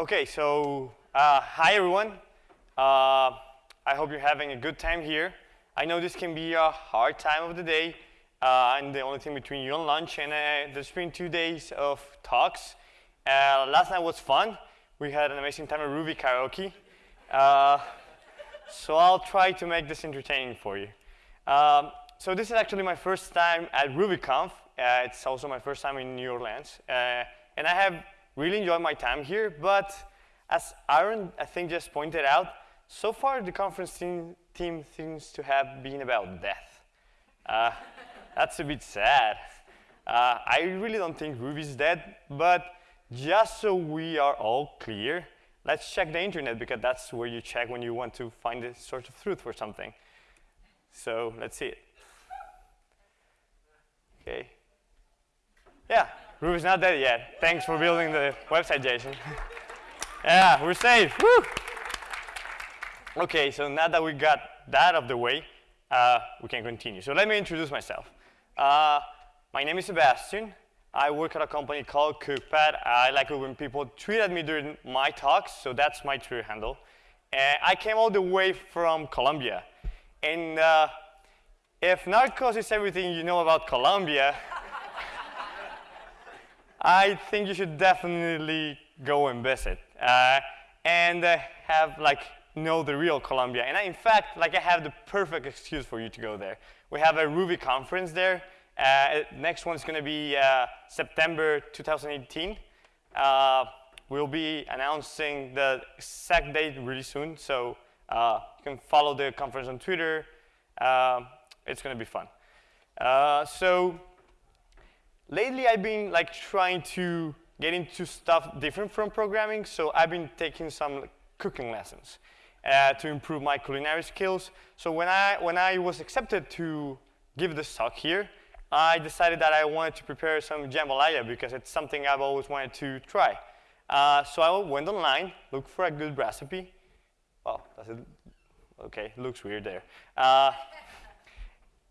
Okay, so uh, hi everyone. Uh, I hope you're having a good time here. I know this can be a hard time of the day, uh, and the only thing between you and lunch, and uh, there's been two days of talks. Uh, last night was fun. We had an amazing time at Ruby Karaoke. Uh, so I'll try to make this entertaining for you. Um, so this is actually my first time at RubyConf. It's also my first time in New Orleans. And I have really enjoyed my time here, but as Aaron, I think, just pointed out, so far the conference team, team seems to have been about death. Uh, that's a bit sad. Uh, I really don't think Ruby's dead, but just so we are all clear, let's check the internet because that's where you check when you want to find the source of truth for something. So let's see it. Okay. Yeah, Ruby's not dead yet. Thanks for building the website, Jason. yeah, we're safe. Woo! Okay, so now that we got that out of the way, uh, we can continue. So let me introduce myself. Uh, my name is Sebastian. I work at a company called Cookpad. I like it when people tweet at me during my talks, so that's my Twitter handle. Uh, I came all the way from Colombia. And uh, if Narcos is everything you know about Colombia, I think you should definitely go and visit uh, and uh, have like know the real Colombia. And I, in fact, like I have the perfect excuse for you to go there. We have a Ruby conference there. Uh, next one's going to be uh, September 2018. Uh, we'll be announcing the exact date really soon, so uh, you can follow the conference on Twitter. it's going to be fun. so lately I've been like trying to get into stuff different from programming, so I've been taking some cooking lessons uh, to improve my culinary skills. So when I, when I was accepted to give this talk here, I decided that I wanted to prepare some jambalaya because it's something I've always wanted to try. Uh, so I went online, looked for a good recipe. Oh, does it, okay, looks weird there. Uh,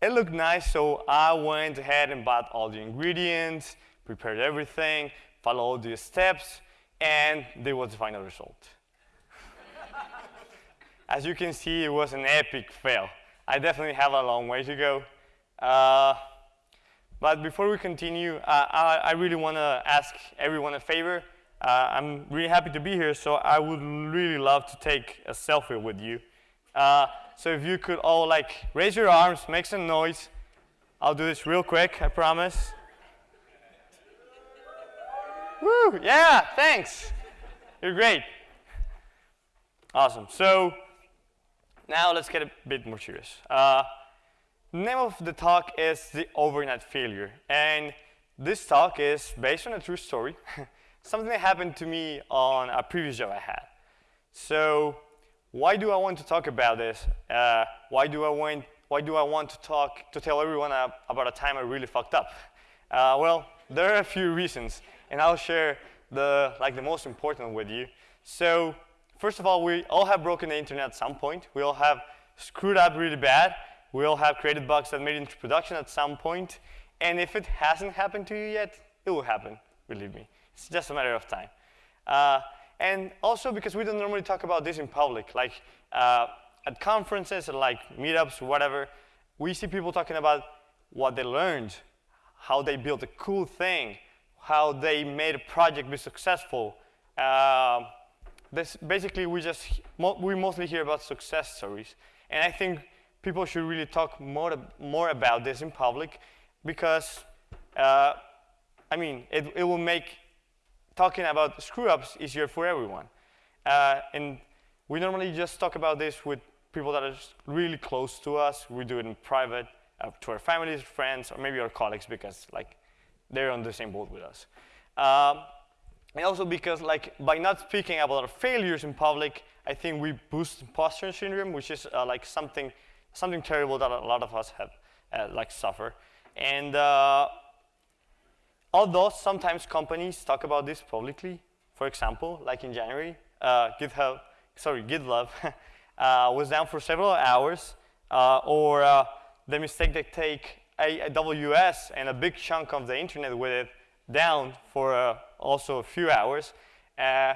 it looked nice, so I went ahead and bought all the ingredients, prepared everything, followed the steps, and there was the final result. As you can see, it was an epic fail. I definitely have a long way to go. Uh, but before we continue, uh, I, I, really want to ask everyone a favor. Uh, I'm really happy to be here, so I would really love to take a selfie with you. Uh, so if you could all like raise your arms, make some noise. I'll do this real quick, I promise. Woo, yeah, thanks. You're great. Awesome. So now let's get a bit more serious. Uh, name of the talk is The Overnight Failure. And this talk is based on a true story, something that happened to me on a previous job I had. So why do I want to talk about this? Uh, why do I want why do I want to talk to tell everyone about a time I really fucked up? Uh, well, there are a few reasons, and I'll share the like the most important with you. So first of all, we all have broken the internet at some point. We all have screwed up really bad. We all have created bugs that made it into production at some point. And if it hasn't happened to you yet, it will happen, believe me. It's just a matter of time. Uh, and also because we don't normally talk about this in public, like uh, at conferences or like meetups, whatever, we see people talking about what they learned, how they built a cool thing, how they made a project be successful. Uh, this basically, we just we mostly hear about success stories, and I think people should really talk more more about this in public, because uh, I mean, it, it will make talking about screw-ups is easier for everyone. Uh, and we normally just talk about this with people that are really close to us. We do it in private uh, to our families, friends, or maybe our colleagues because like they're on the same boat with us. Um, and also because like by not speaking about our failures in public, I think we boost imposter syndrome, which is uh, like something something terrible that a lot of us have uh, like suffer. And uh, Although sometimes companies talk about this publicly, for example, like in January, uh, GitHub, sorry, GitLab uh, was down for several hours, uh, or uh, the mistake they take AWS and a big chunk of the internet with it down for uh, also a few hours. Uh,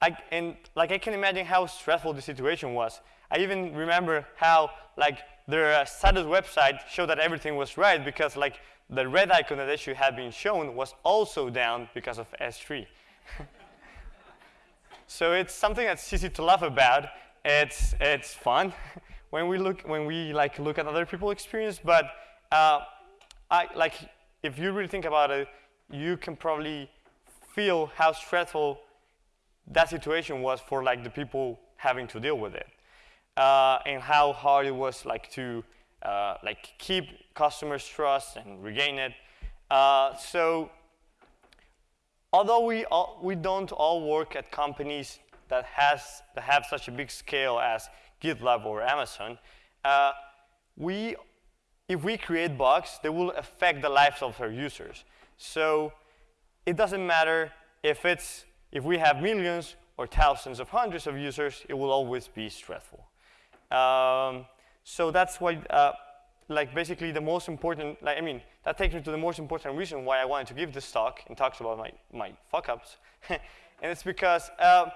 I, and like I can imagine how stressful the situation was. I even remember how like their status website showed that everything was right because like the red icon that should have been shown was also down because of S3. so it's something that's easy to laugh about. It's it's fun when we look when we like look at other people's experience, but uh, I like if you really think about it, you can probably feel how stressful that situation was for like the people having to deal with it, uh, and how hard it was like to uh, like keep customers' trust and regain it. Uh, so although we all, we don't all work at companies that has that have such a big scale as GitLab or Amazon, uh, we if we create bugs, they will affect the lives of our users. So it doesn't matter if it's if we have millions or thousands of hundreds of users, it will always be stressful. Um, so that's why, uh, like basically the most important, like I mean, that takes me to the most important reason why I wanted to give this talk and talks about my, my fuck-ups. and it's because uh,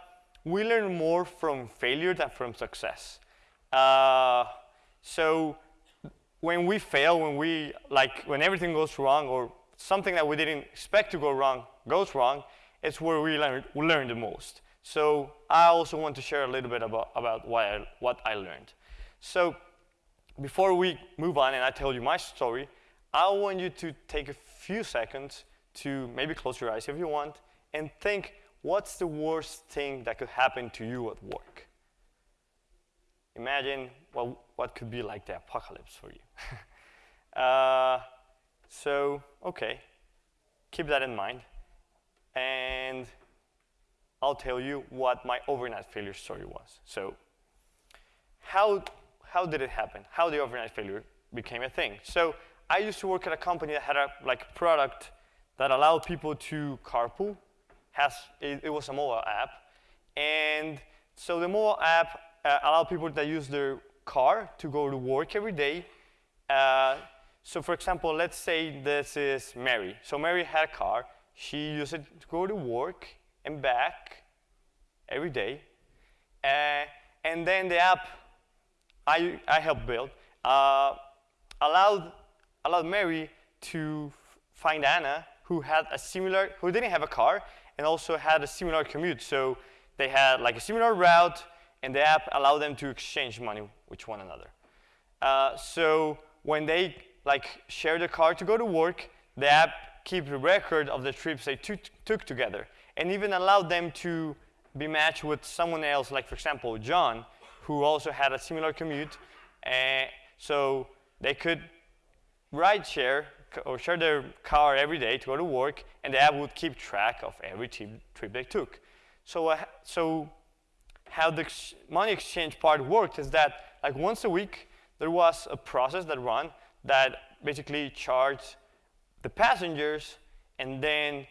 we learn more from failure than from success. Uh, so when we fail, when we, like, when everything goes wrong or something that we didn't expect to go wrong goes wrong, it's where we learn, we learn the most. So I also want to share a little bit about, about what, I, what I learned. So before we move on and I tell you my story, I want you to take a few seconds to maybe close your eyes if you want and think what's the worst thing that could happen to you at work? Imagine well, what could be like the apocalypse for you. uh, so, okay, keep that in mind. And I'll tell you what my overnight failure story was. So how, how did it happen? How the overnight failure became a thing? So I used to work at a company that had a like product that allowed people to carpool. Has, it, it was a mobile app. And so the mobile app uh, allowed people that use their car to go to work every day. Uh, so for example, let's say this is Mary. So Mary had a car. She used it to go to work and back every day. Uh, and then the app I, I helped build uh, allowed, allowed Mary to find Anna, who had a similar, who didn't have a car, and also had a similar commute. So they had like a similar route, and the app allowed them to exchange money with one another. Uh, so when they like share the car to go to work, the app keeps a record of the trips they took together, and even allowed them to be matched with someone else, like for example, John, who also had a similar commute. Uh, so they could ride share or share their car every day to go to work, and the app would keep track of every trip they took. So, uh, so how the ex money exchange part worked is that like once a week, there was a process that ran that basically charged the passengers and then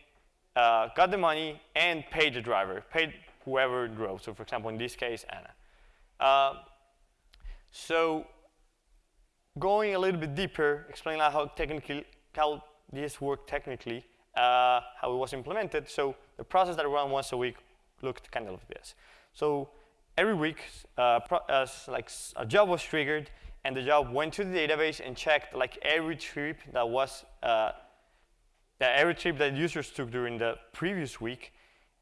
uh, got the money and paid the driver, paid whoever drove. So for example, in this case, Anna. Uh, so going a little bit deeper, explaining how technically how this worked technically, uh, how it was implemented. So the process that ran once a week looked kind of like this. So every week, uh, uh, like a job was triggered, and the job went to the database and checked like every trip that was uh, that every trip that users took during the previous week,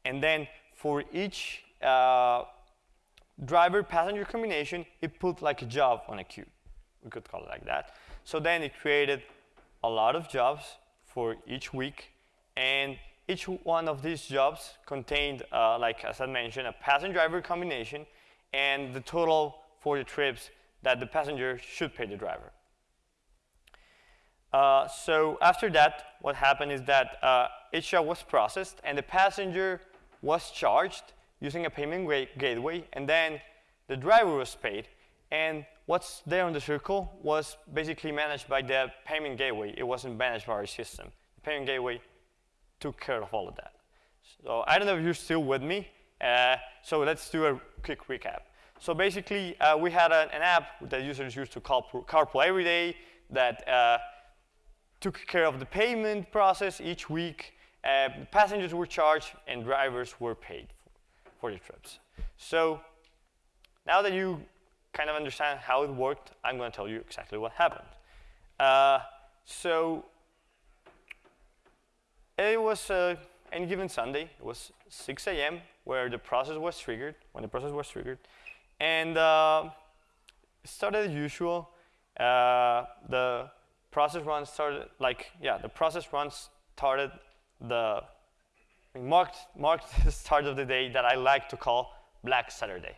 and then for each uh, driver-passenger combination, it put like a job on a queue. We could call it like that. So then it created a lot of jobs for each week, and each one of these jobs contained, uh, like as I mentioned, a passenger-driver combination and the total for the trips that the passenger should pay the driver. Uh, so after that, what happened is that uh, each job was processed and the passenger was charged using a payment gateway, and then the driver was paid. And what's there on the circle was basically managed by the payment gateway. It wasn't managed by our system. The payment gateway took care of all of that. So I don't know if you're still with me. Uh, so let's do a quick recap. So basically, uh, we had a, an app that users used to carpool, carpool every day that uh, took care of the payment process each week. Uh, passengers were charged and drivers were paid for your trips. So now that you kind of understand how it worked, I'm going to tell you exactly what happened. Uh, so it was uh, any given Sunday. It was 6 a.m. where the process was triggered, when the process was triggered. And uh, it started as usual. Uh, the process run started, like, yeah, the process run started the, marked, marked the start of the day that I like to call Black Saturday.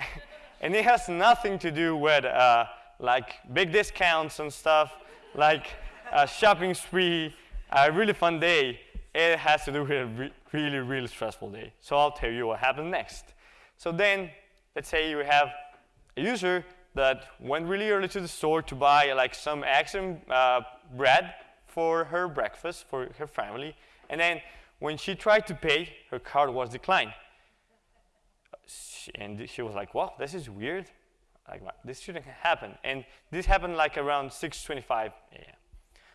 and it has nothing to do with uh, like big discounts and stuff, like a shopping spree, a really fun day. It has to do with a re really, really stressful day. So I'll tell you what happened next. So then, let's say you have a user that went really early to the store to buy like some and uh, bread for her breakfast for her family. And then when she tried to pay, her card was declined. And she was like, wow, this is weird. Like, this shouldn't happen. And this happened like around 6.25 a.m.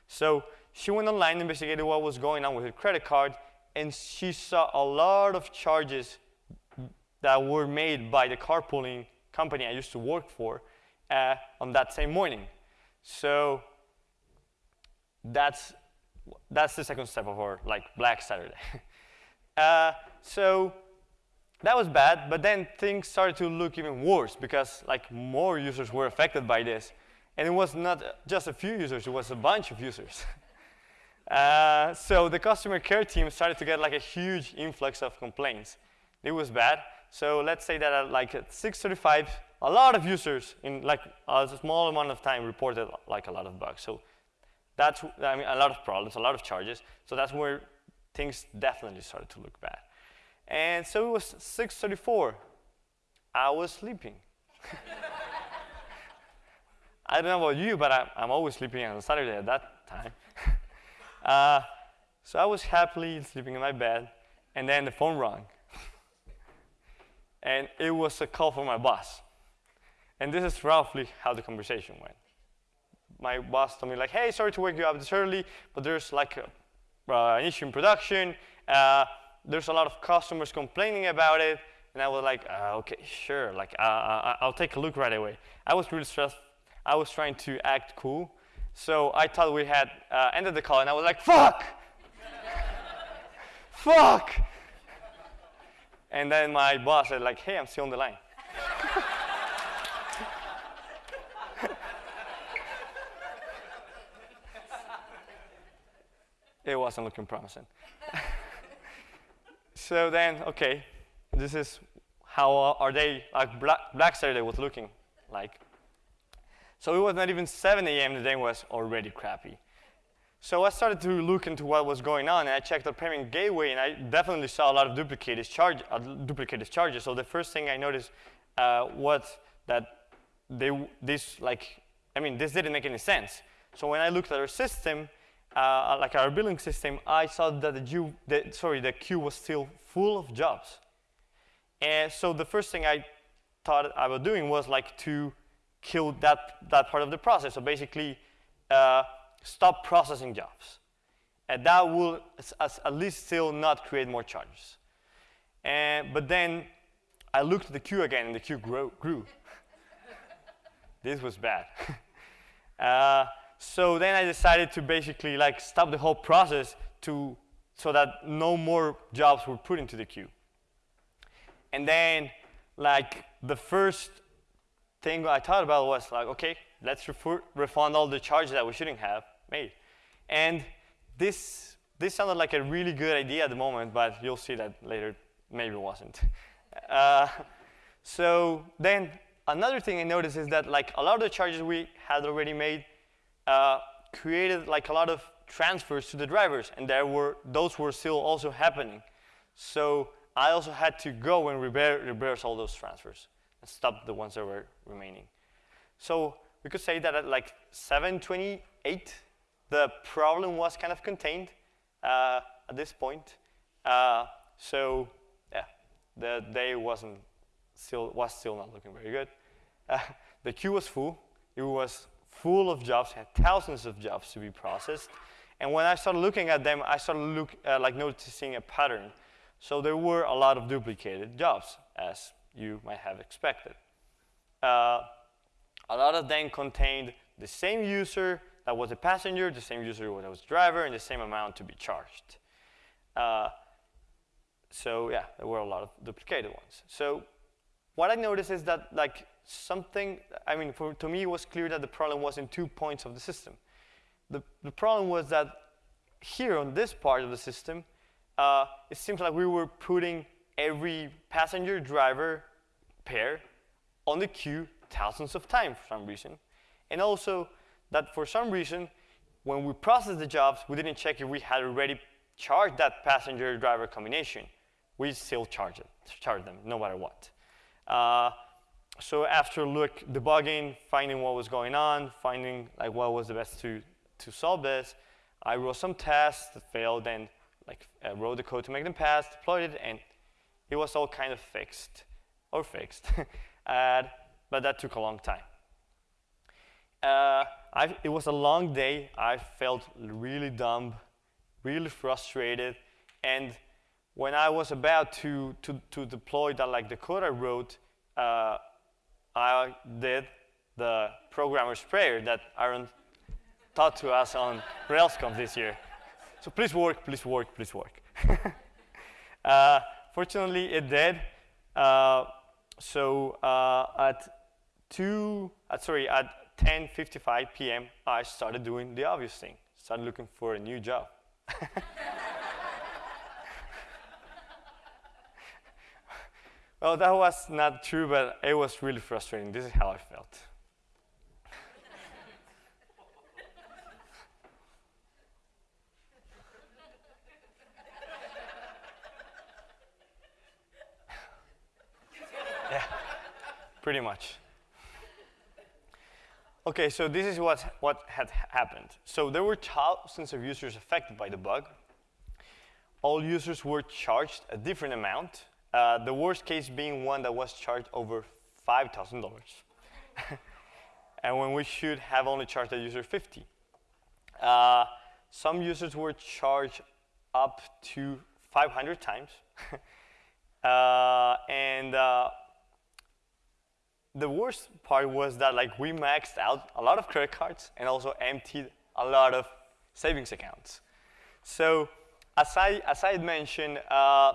So she went online, investigated what was going on with her credit card, and she saw a lot of charges that were made by the carpooling company I used to work for uh, on that same morning. So that's, that's the second step of our like Black Saturday. uh, so that was bad, but then things started to look even worse because like more users were affected by this. And it was not just a few users, it was a bunch of users. uh, so the customer care team started to get like a huge influx of complaints. It was bad. So let's say that at like at 6.35, a lot of users in like a small amount of time reported like a lot of bugs. So that's I mean, a lot of problems, a lot of charges. So that's where things definitely started to look bad. And so it was 6.34. I was sleeping. I don't know about you, but I, am always sleeping on Saturday at that time. uh, so I was happily sleeping in my bed, and then the phone rang. and it was a call from my boss. And this is roughly how the conversation went. My boss told me like, hey, sorry to wake you up this early, but there's like a, uh, an issue in production. Uh, there's a lot of customers complaining about it. And I was like, uh, okay, sure, like uh, uh, I'll take a look right away. I was really stressed. I was trying to act cool. So I thought we had uh, ended the call, and I was like, fuck! fuck! And then my boss said like, hey, I'm still on the line. Wasn't looking promising. so then, okay, this is how are they, like Black, Black Saturday was looking like. So it was not even 7 a.m. The day was already crappy. So I started to look into what was going on, and I checked the payment gateway, and I definitely saw a lot of duplicated, charge, uh, duplicated charges. So the first thing I noticed uh, was that they, this, like, I mean, this didn't make any sense. So when I looked at our system, uh, like our billing system, I saw that the, queue, the, sorry, the queue was still full of jobs. And so the first thing I thought I was doing was like to kill that, that part of the process. So basically, uh, stop processing jobs. And that will at least still not create more charges. And, but then I looked at the queue again, and the queue grew. this was bad. uh, so then I decided to basically like stop the whole process to, so that no more jobs were put into the queue. And then like the first thing I thought about was like, okay, let's refund all the charges that we shouldn't have made. And this, this sounded like a really good idea at the moment, but you'll see that later maybe it wasn't. Uh, so then another thing I noticed is that like a lot of the charges we had already made uh, created like a lot of transfers to the drivers, and there were those were still also happening. So I also had to go and reverse all those transfers and stop the ones that were remaining. So we could say that at like 728, the problem was kind of contained uh, at this point. Uh, so yeah, the day wasn't still was still not looking very good. Uh, the queue was full. It was full of jobs, had thousands of jobs to be processed. And when I started looking at them, I started look, uh, like noticing a pattern. So there were a lot of duplicated jobs, as you might have expected. Uh, a lot of them contained the same user that was a passenger, the same user that was a driver, and the same amount to be charged. Uh, so yeah, there were a lot of duplicated ones. So what I noticed is that like something, I mean, for, to me it was clear that the problem was in two points of the system. The, the problem was that here on this part of the system, uh, it seems like we were putting every passenger driver pair on the queue thousands of times for some reason. And also that for some reason, when we processed the jobs, we didn't check if we had already charged that passenger driver combination. We still charge it, charge them no matter what. Uh, so after look debugging, finding what was going on, finding like what was the best to, to solve this, I wrote some tests that failed and like uh, wrote the code to make them pass, deployed it, and it was all kind of fixed or fixed. uh, but that took a long time. Uh, it was a long day. I felt really dumb, really frustrated, and when I was about to, to, to deploy that, like the code I wrote, uh, I did the programmer's prayer that Aaron taught to us on RailsConf this year. So please work, please work, please work. uh, fortunately, it did. Uh, so uh, at two, uh, sorry, at 10:55 p.m., I started doing the obvious thing. Started looking for a new job. well, that was not true, but it was really frustrating. This is how I felt. yeah, pretty much. Okay, so this is what, what had happened. So there were thousands of users affected by the bug. All users were charged a different amount, uh, the worst case being one that was charged over $5,000. and when we should have only charged the user 50. Uh, some users were charged up to 500 times. uh, and uh, the worst part was that like we maxed out a lot of credit cards and also emptied a lot of savings accounts. So as I, as I had mentioned, uh,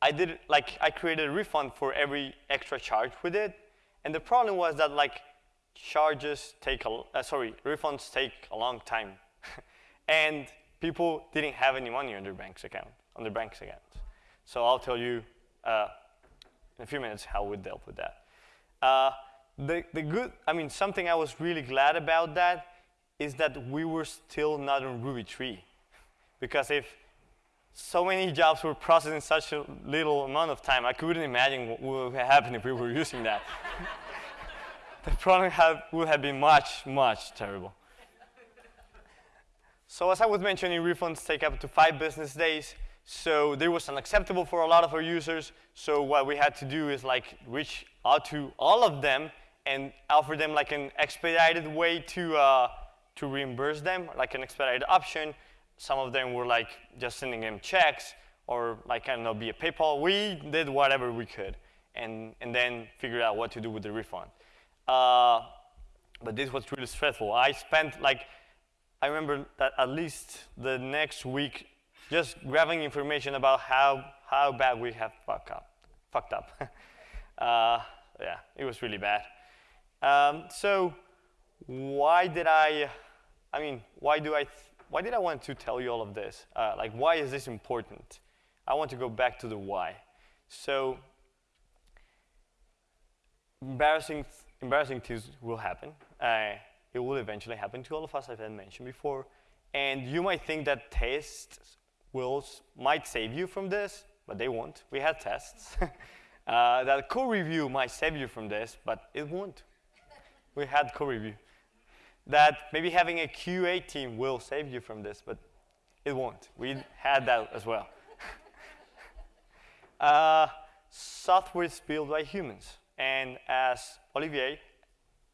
I did like I created a refund for every extra charge we did, and the problem was that like charges take a uh, sorry refunds take a long time, and people didn't have any money on their bank's account on their bank's account. So I'll tell you uh, in a few minutes how we dealt with that. Uh, the, the good, I mean, something I was really glad about that is that we were still not on Ruby 3. Because if so many jobs were processed in such a little amount of time, I couldn't imagine what would happen if we were using that. the problem have, would have been much, much terrible. So as I was mentioning, refunds take up to five business days. So there was unacceptable for a lot of our users. So what we had to do is like reach out to all of them and offer them like an expedited way to, uh, to reimburse them, like an expedited option. Some of them were like just sending them checks or like, I don't know, via PayPal. We did whatever we could and, and then figured out what to do with the refund. Uh, but this was really stressful. I spent like, I remember that at least the next week just grabbing information about how, how bad we have fucked up. Fucked up. uh, yeah, it was really bad. Um, so why did I, I mean, why do I, why did I want to tell you all of this? Uh, like, why is this important? I want to go back to the why. So embarrassing, embarrassing things will happen. Uh, it will eventually happen to all of us, as I mentioned before. And you might think that tests will, might save you from this, but they won't. We had tests. uh, that code review might save you from this, but it won't. we had code review. That maybe having a QA team will save you from this, but it won't. We had that as well. uh, software is built by humans. And as Olivier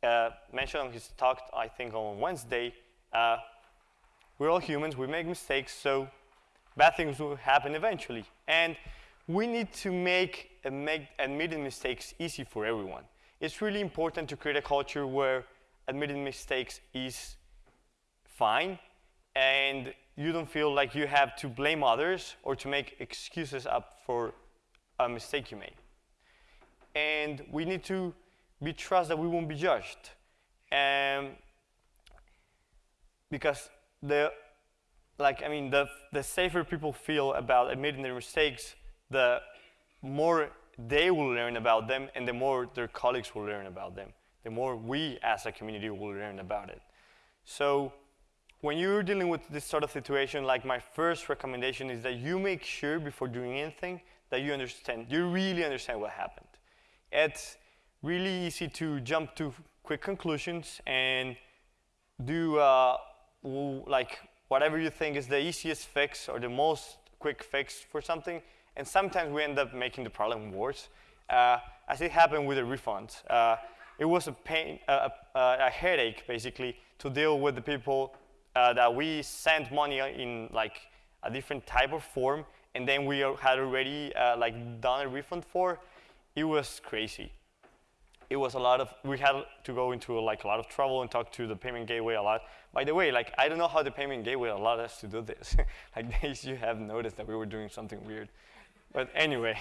uh, mentioned on his talk, I think on Wednesday, uh, we're all humans, we make mistakes, so bad things will happen eventually. And we need to make, make admitting mistakes easy for everyone. It's really important to create a culture where admitting mistakes is fine and you don't feel like you have to blame others or to make excuses up for a mistake you made. And we need to be trust that we won't be judged. Um, because the, like, I mean, the, the safer people feel about admitting their mistakes, the more they will learn about them and the more their colleagues will learn about them, the more we as a community will learn about it. So when you're dealing with this sort of situation, like my first recommendation is that you make sure before doing anything that you understand, you really understand what happened. It's really easy to jump to quick conclusions and do uh, like whatever you think is the easiest fix or the most quick fix for something, and sometimes we end up making the problem worse, uh, as it happened with the refunds. Uh, it was a pain, uh, a headache, basically, to deal with the people uh, that we sent money in like a different type of form, and then we had already uh, like done a refund for. It was crazy. It was a lot of, we had to go into like a lot of trouble and talk to the payment gateway a lot. By the way, like I don't know how the payment gateway allowed us to do this. like they should have noticed that we were doing something weird. But anyway,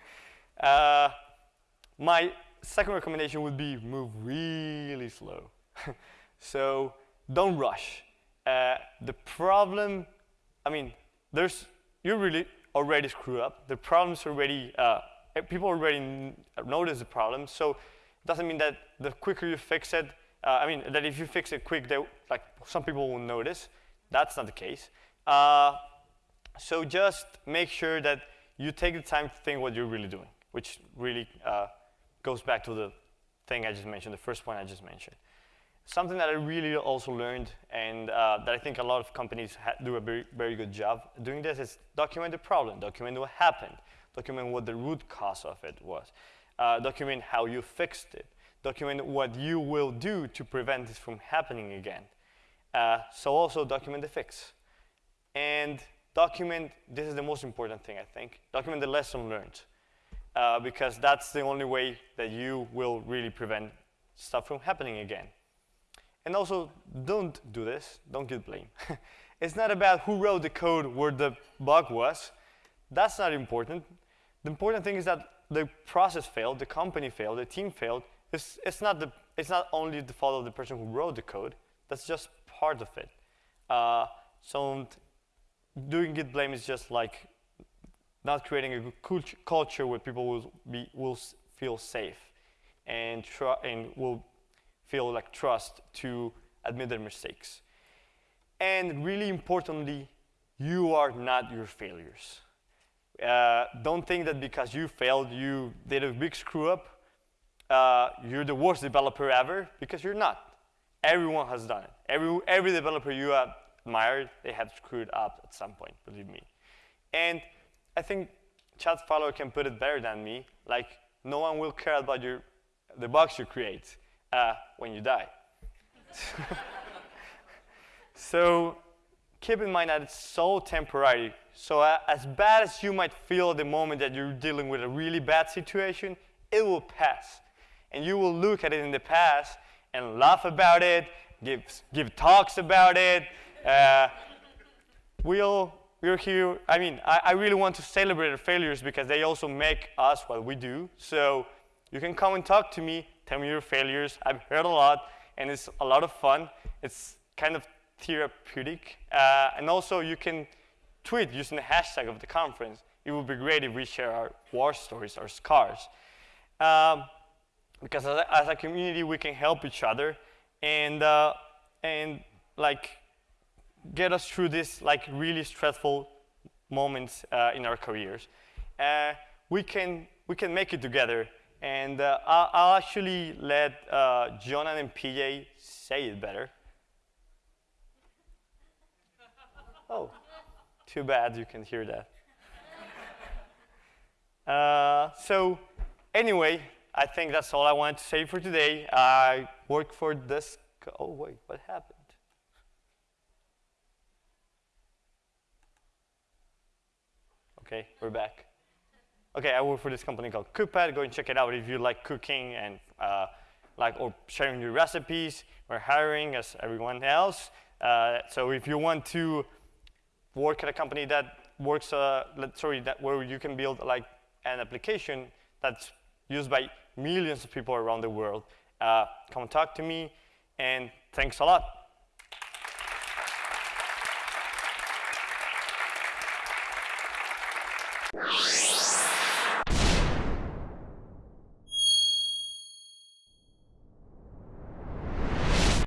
uh, my second recommendation would be move really slow. so don't rush. Uh, the problem, I mean, there's, you really already screw up. The problem's already, uh, people already notice the problem. So it doesn't mean that the quicker you fix it, uh, I mean, that if you fix it quick, they, like some people will notice. That's not the case. Uh, so just make sure that you take the time to think what you're really doing, which really uh, goes back to the thing I just mentioned, the first point I just mentioned. Something that I really also learned and uh, that I think a lot of companies do a very, very good job doing this is document the problem, document what happened, document what the root cause of it was, uh, document how you fixed it, document what you will do to prevent this from happening again. Uh, so also document the fix. And document, this is the most important thing I think, document the lesson learned. Uh, because that's the only way that you will really prevent stuff from happening again. And also, don't do this. Don't git blame. it's not about who wrote the code where the bug was. That's not important. The important thing is that the process failed, the company failed, the team failed. It's, it's, not, the, it's not only the fault of the person who wrote the code. That's just part of it. Uh, so doing git blame is just like not creating a culture where people will, be, will feel safe and, and will feel like trust to admit their mistakes. And really importantly, you are not your failures. Uh, don't think that because you failed, you did a big screw up, uh, you're the worst developer ever, because you're not. Everyone has done it. Every, every developer you admired, they have screwed up at some point, believe me. And I think Chad Fowler can put it better than me, like no one will care about your, the box you create uh, when you die. so keep in mind that it's so temporary. So uh, as bad as you might feel at the moment that you're dealing with a really bad situation, it will pass. And you will look at it in the past and laugh about it, give, give talks about it. Uh, we'll, we're here, I mean, I, I really want to celebrate our failures because they also make us what we do. So you can come and talk to me tell me your failures. I've heard a lot, and it's a lot of fun. It's kind of therapeutic. Uh, and also, you can tweet using the hashtag of the conference. It would be great if we share our war stories, our scars. Um, because as a, as a, community, we can help each other and, uh, and like, get us through this like really stressful moments uh, in our careers. Uh, we, can, we can make it together and uh, I'll, actually let uh, and PJ say it better. Oh, too bad you can hear that. Uh, so anyway, I think that's all I wanted to say for today. I work for this. Oh, wait, what happened? Okay, we're back. Okay, I work for this company called Cookpad. Go and check it out if you like cooking and uh, like or sharing your recipes. We're hiring as everyone else. Uh, so if you want to work at a company that works, uh, sorry, that where you can build like an application that's used by millions of people around the world, uh, come talk to me. And thanks a lot. Yeah.